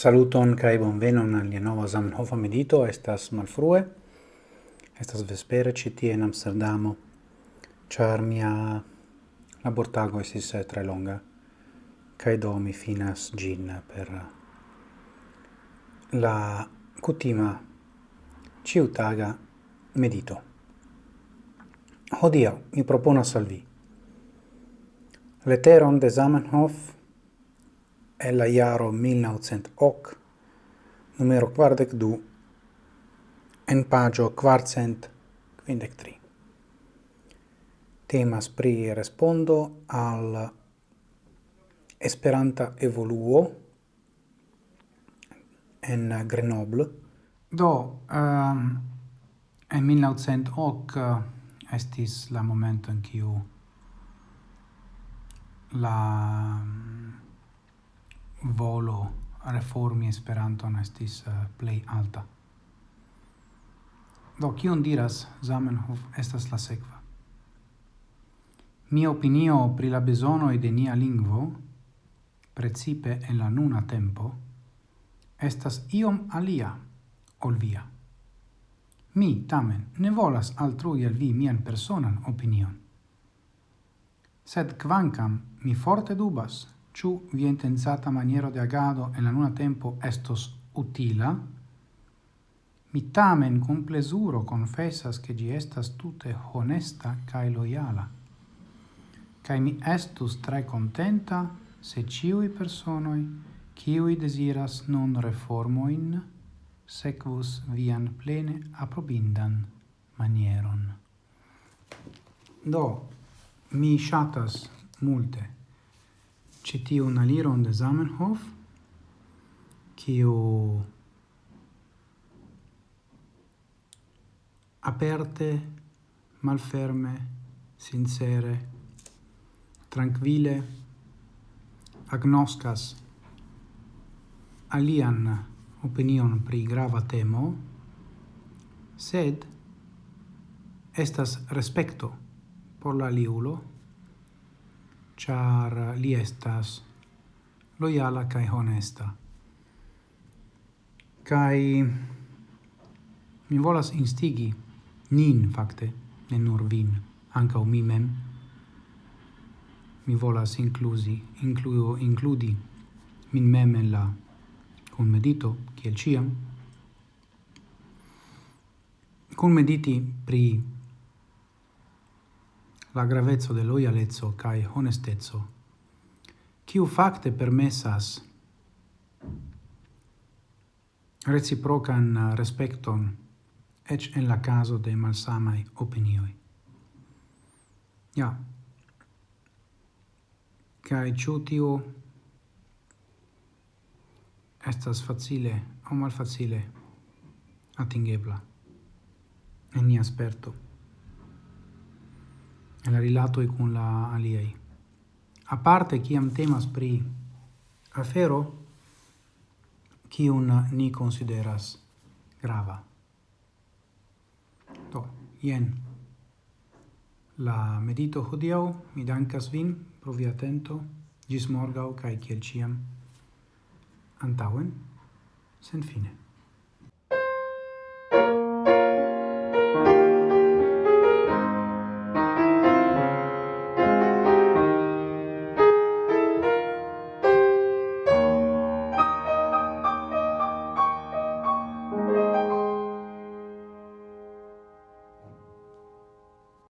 Saluton kai bonvenon al nova Zamenhof medito, estas malfrue. Estas vespere ĉi tie en Amsterdamo. Ĉar mia labortago estis eh, tre longa kaj do mi finas gin per eh, la kutima ciutaga medito. Hodiaŭ mi proponas al vi leteron de Zamenhof en la jaro 1908, numero quardec du, en pagio quartcent quindec tri. Temas pri respondo al Esperanta evoluo en Grenoble. Do, um, en 1908 eh, estis la momento en kiu la volo reformi esperanto estis eh, uh, play alta. Do kion diras Zamenhof estas la sekva. Mia opinio pri la bezono de nia lingvo, precipe en la nuna tempo, estas iom alia ol via. Mi, tamen, ne volas altrui al vi mian personan opinion. Sed quancam mi forte dubas ciu vi intensata maniero de agado en la nuna tempo estos utila, mi tamen con plesuro confessas che gi estas tute honesta cae loiala, cae mi estus tre contenta se ciui personoi, ciui desiras non reformoin, sequus vian plene aprobindan manieron. Do, mi shatas multe citiu un aliron de Zamenhof, quiu aperte, malferme, sincere, tranquille, agnoscas alian opinion pri grava temo, sed estas respecto por la liulo, char li estas loyala kai honesta. Kai mi volas instigi nin fakte, ne nur vin, ankaŭ mi mem. Mi volas inkluzi, incluo includi min mem en la kun medito kiel ciam Kun mediti pri la gravezzo de loialezzo cae honestezzo, ciu facte permessas reciprocan respecton ec en la caso de malsamai opinioi. Ja. Cae ciu tiu estas facile o malfacile atingebla. En ni sperto en la rilatoj con la aliaj. Aparte, am temas pri afero, kiun ni consideras grava. Do, ien la medito hodiau Mi dankas vin pro via atento. Gis morgau, kaj kiel ciam, antauen, sen fine.